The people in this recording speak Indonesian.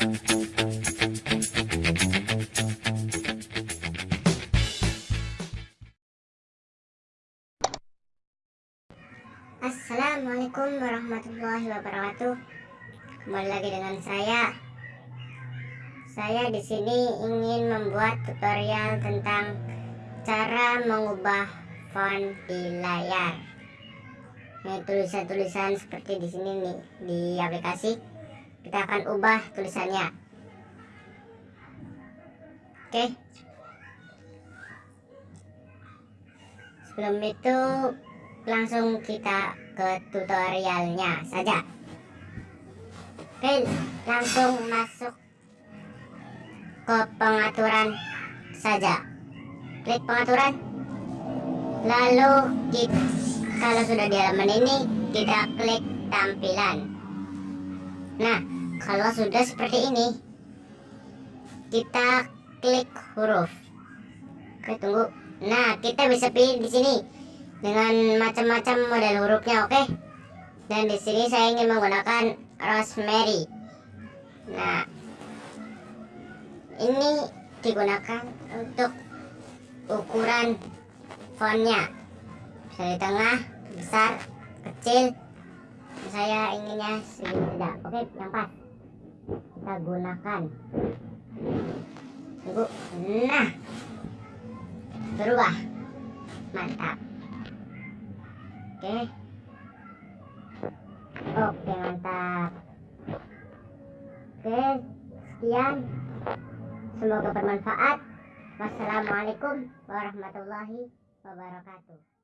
Assalamualaikum warahmatullahi wabarakatuh. Kembali lagi dengan saya. Saya di sini ingin membuat tutorial tentang cara mengubah font di layar. Ini tulisan-tulisan seperti di sini nih di aplikasi. Kita akan ubah tulisannya. Oke. Sebelum itu langsung kita ke tutorialnya saja oke langsung masuk ke pengaturan saja klik pengaturan lalu kita, kalau sudah di halaman ini kita klik tampilan nah kalau sudah seperti ini kita klik huruf. Oke tunggu. Nah kita bisa pilih di sini dengan macam-macam model hurufnya oke? Dan di sini saya ingin menggunakan rosemary. Nah ini digunakan untuk ukuran fontnya. Bisa tengah besar kecil saya inginnya segini tidak oke yang pas kita gunakan tunggu nah berubah mantap Oke. Oke, mantap. Oke, sekian. Semoga bermanfaat. Wassalamualaikum warahmatullahi wabarakatuh.